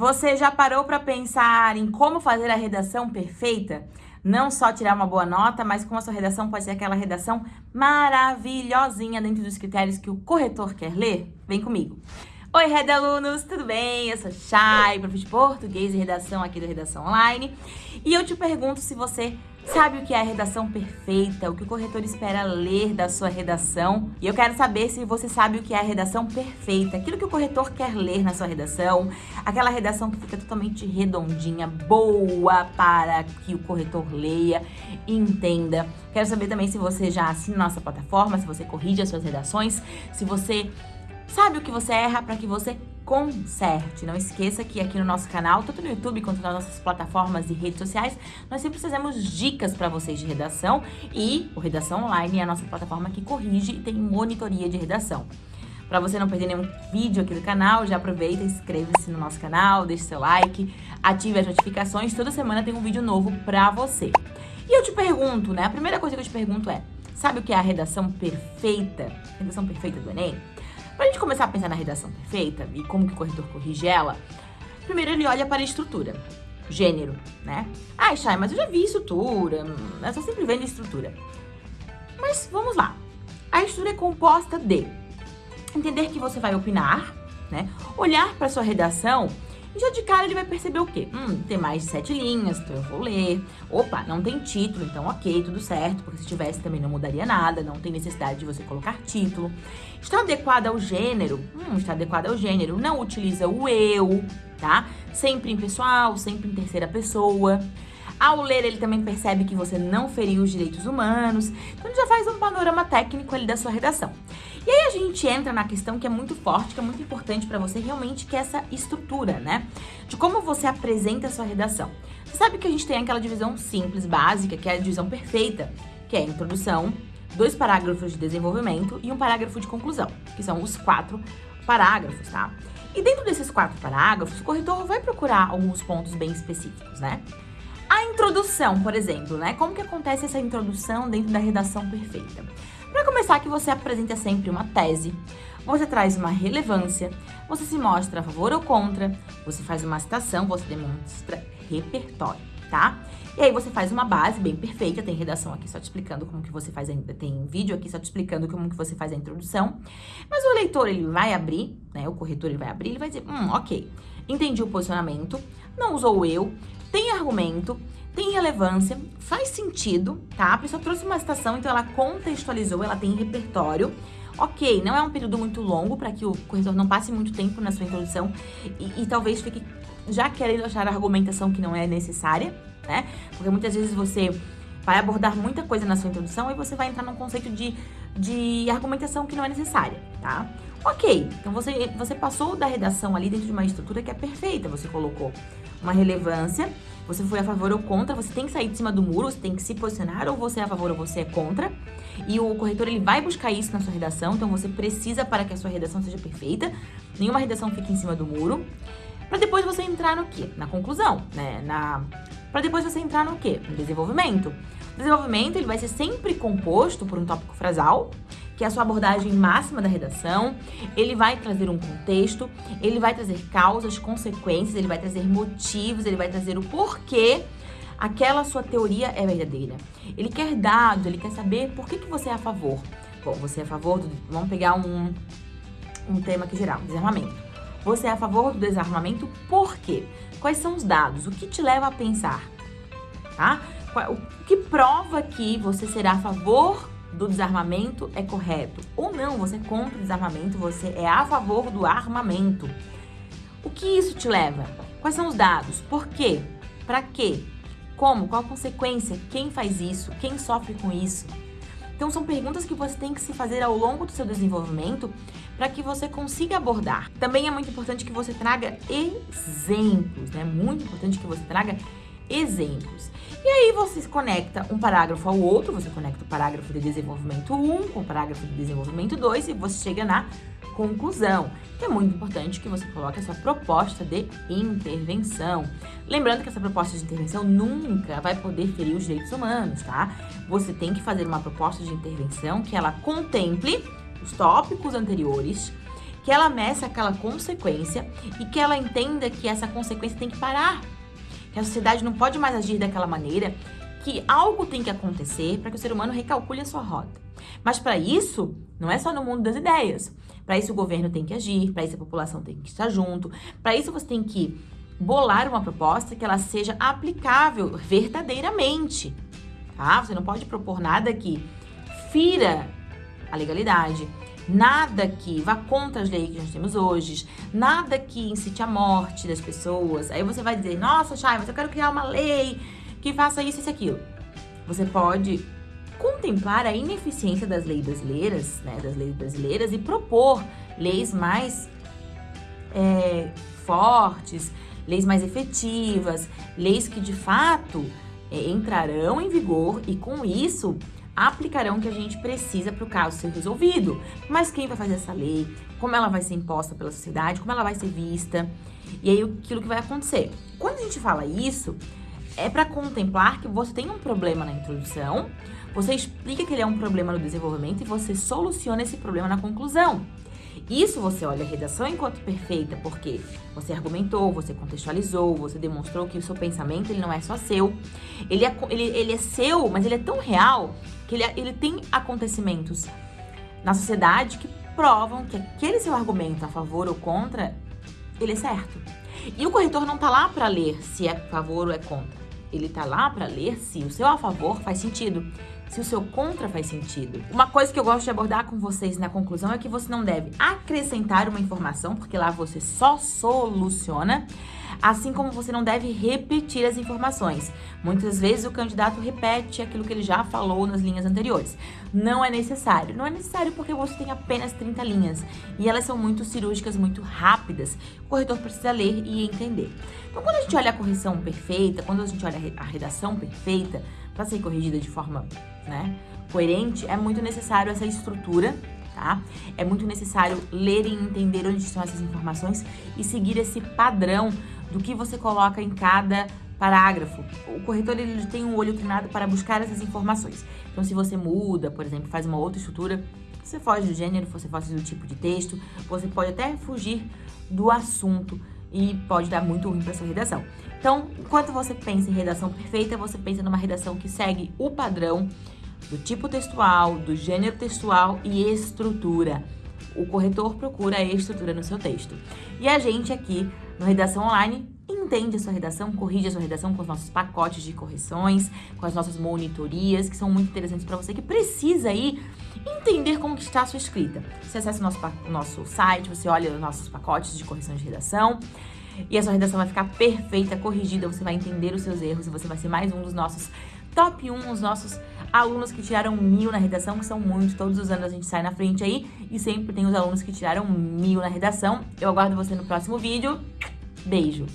Você já parou para pensar em como fazer a redação perfeita? Não só tirar uma boa nota, mas como a sua redação pode ser aquela redação maravilhosinha dentro dos critérios que o corretor quer ler? Vem comigo! Oi, Red Alunos, tudo bem? Eu sou Chay, prof de português e redação aqui da Redação Online. E eu te pergunto se você sabe o que é a redação perfeita, o que o corretor espera ler da sua redação. E eu quero saber se você sabe o que é a redação perfeita, aquilo que o corretor quer ler na sua redação, aquela redação que fica totalmente redondinha, boa para que o corretor leia e entenda. Quero saber também se você já assina nossa plataforma, se você corrige as suas redações, se você Sabe o que você erra para que você conserte. Não esqueça que aqui no nosso canal, tanto no YouTube quanto nas nossas plataformas e redes sociais, nós sempre trazemos dicas para vocês de redação e o Redação Online é a nossa plataforma que corrige e tem monitoria de redação. Para você não perder nenhum vídeo aqui do canal, já aproveita, inscreva-se no nosso canal, deixe seu like, ative as notificações, toda semana tem um vídeo novo para você. E eu te pergunto, né, a primeira coisa que eu te pergunto é, sabe o que é a redação perfeita? Redação perfeita do Enem? Para a gente começar a pensar na redação perfeita e como que o corretor corrige ela, primeiro ele olha para a estrutura, gênero, né? Ah, Chay, mas eu já vi estrutura, eu só sempre vendo estrutura. Mas vamos lá. A estrutura é composta de entender que você vai opinar, né? Olhar para sua redação e já de cara ele vai perceber o quê? Hum, tem mais de sete linhas, então eu vou ler. Opa, não tem título, então ok, tudo certo, porque se tivesse também não mudaria nada, não tem necessidade de você colocar título. Está adequado ao gênero? Hum, está adequado ao gênero. Não utiliza o eu, tá? Sempre em pessoal, sempre em terceira pessoa. Ao ler, ele também percebe que você não feriu os direitos humanos. Então, já faz um panorama técnico ali da sua redação. E aí a gente entra na questão que é muito forte, que é muito importante para você realmente, que é essa estrutura, né? De como você apresenta a sua redação. Você sabe que a gente tem aquela divisão simples, básica, que é a divisão perfeita, que é a introdução, dois parágrafos de desenvolvimento e um parágrafo de conclusão, que são os quatro parágrafos, tá? E dentro desses quatro parágrafos, o corretor vai procurar alguns pontos bem específicos, né? A introdução, por exemplo, né? Como que acontece essa introdução dentro da redação perfeita? Para começar, que você apresenta sempre uma tese, você traz uma relevância, você se mostra a favor ou contra, você faz uma citação, você demonstra repertório, tá? E aí você faz uma base bem perfeita, tem redação aqui só te explicando como que você faz, a, tem vídeo aqui só te explicando como que você faz a introdução. Mas o leitor, ele vai abrir, né, o corretor, ele vai abrir, ele vai dizer, hum, ok, entendi o posicionamento, não usou eu, tem argumento, tem relevância, faz sentido, tá? A pessoa trouxe uma citação, então ela contextualizou, ela tem repertório. Ok, não é um período muito longo para que o corretor não passe muito tempo na sua introdução e, e talvez fique já querendo achar argumentação que não é necessária, né? Porque muitas vezes você vai abordar muita coisa na sua introdução e você vai entrar num conceito de, de argumentação que não é necessária, tá? Ok, então você, você passou da redação ali dentro de uma estrutura que é perfeita, você colocou uma relevância, você foi a favor ou contra, você tem que sair de cima do muro, você tem que se posicionar, ou você é a favor ou você é contra. E o corretor, ele vai buscar isso na sua redação, então você precisa para que a sua redação seja perfeita. Nenhuma redação fique em cima do muro. Para depois você entrar no quê? Na conclusão, né? Na... Para depois você entrar no quê? No desenvolvimento. O desenvolvimento, ele vai ser sempre composto por um tópico frasal, que é a sua abordagem máxima da redação, ele vai trazer um contexto, ele vai trazer causas, consequências, ele vai trazer motivos, ele vai trazer o porquê aquela sua teoria é verdadeira. Ele quer dados, ele quer saber por que, que você é a favor. Bom, você é a favor do... Vamos pegar um, um tema aqui geral, desarmamento. Você é a favor do desarmamento por quê? Quais são os dados? O que te leva a pensar? Tá? O que prova que você será a favor do desarmamento é correto. Ou não, você é contra o desarmamento, você é a favor do armamento. O que isso te leva? Quais são os dados? Por quê? Para quê? Como? Qual a consequência? Quem faz isso? Quem sofre com isso? Então, são perguntas que você tem que se fazer ao longo do seu desenvolvimento para que você consiga abordar. Também é muito importante que você traga exemplos, né? Muito importante que você traga exemplos. E aí você conecta um parágrafo ao outro, você conecta o parágrafo de desenvolvimento 1 com o parágrafo de desenvolvimento 2 e você chega na conclusão. Que é muito importante que você coloque a sua proposta de intervenção. Lembrando que essa proposta de intervenção nunca vai poder ferir os direitos humanos, tá? Você tem que fazer uma proposta de intervenção que ela contemple os tópicos anteriores, que ela meça aquela consequência e que ela entenda que essa consequência tem que parar. Que a sociedade não pode mais agir daquela maneira, que algo tem que acontecer para que o ser humano recalcule a sua rota. Mas para isso, não é só no mundo das ideias. Para isso o governo tem que agir, para isso a população tem que estar junto, para isso você tem que bolar uma proposta que ela seja aplicável verdadeiramente, tá? Você não pode propor nada que fira a legalidade, nada que vá contra as leis que nós temos hoje, nada que incite a morte das pessoas. Aí você vai dizer, nossa, Chay, mas eu quero criar uma lei que faça isso e aquilo. Você pode contemplar a ineficiência das leis brasileiras, né, das leis brasileiras e propor leis mais é, fortes, leis mais efetivas, leis que de fato é, entrarão em vigor e com isso aplicarão o que a gente precisa para o caso ser resolvido. Mas quem vai fazer essa lei? Como ela vai ser imposta pela sociedade? Como ela vai ser vista? E aí aquilo que vai acontecer. Quando a gente fala isso, é para contemplar que você tem um problema na introdução, você explica que ele é um problema no desenvolvimento e você soluciona esse problema na conclusão. Isso você olha a redação enquanto perfeita, porque você argumentou, você contextualizou, você demonstrou que o seu pensamento ele não é só seu. Ele é, ele, ele é seu, mas ele é tão real que ele, ele tem acontecimentos na sociedade que provam que aquele seu argumento a favor ou contra, ele é certo. E o corretor não tá lá para ler se é a favor ou é contra. Ele tá lá para ler se o seu a favor faz sentido se o seu contra faz sentido. Uma coisa que eu gosto de abordar com vocês na conclusão é que você não deve acrescentar uma informação, porque lá você só soluciona, assim como você não deve repetir as informações. Muitas vezes o candidato repete aquilo que ele já falou nas linhas anteriores. Não é necessário. Não é necessário porque você tem apenas 30 linhas e elas são muito cirúrgicas, muito rápidas. O corretor precisa ler e entender. Então, quando a gente olha a correção perfeita, quando a gente olha a redação perfeita, para ser corrigida de forma né, coerente, é muito necessário essa estrutura, tá? É muito necessário ler e entender onde estão essas informações e seguir esse padrão do que você coloca em cada parágrafo. O corretor ele tem um olho treinado para buscar essas informações. Então, se você muda, por exemplo, faz uma outra estrutura, você foge do gênero, você foge do tipo de texto, você pode até fugir do assunto e pode dar muito ruim para sua redação. Então, enquanto você pensa em redação perfeita, você pensa numa redação que segue o padrão do tipo textual, do gênero textual e estrutura. O corretor procura a estrutura no seu texto. E a gente aqui no Redação Online entende a sua redação, corrige a sua redação com os nossos pacotes de correções, com as nossas monitorias, que são muito interessantes para você que precisa aí entender como que está a sua escrita. Você acessa o nosso, o nosso site, você olha os nossos pacotes de correção de redação, e a sua redação vai ficar perfeita, corrigida, você vai entender os seus erros e você vai ser mais um dos nossos top 1, os nossos alunos que tiraram mil na redação, que são muitos, todos os anos a gente sai na frente aí, e sempre tem os alunos que tiraram mil na redação. Eu aguardo você no próximo vídeo. Beijo!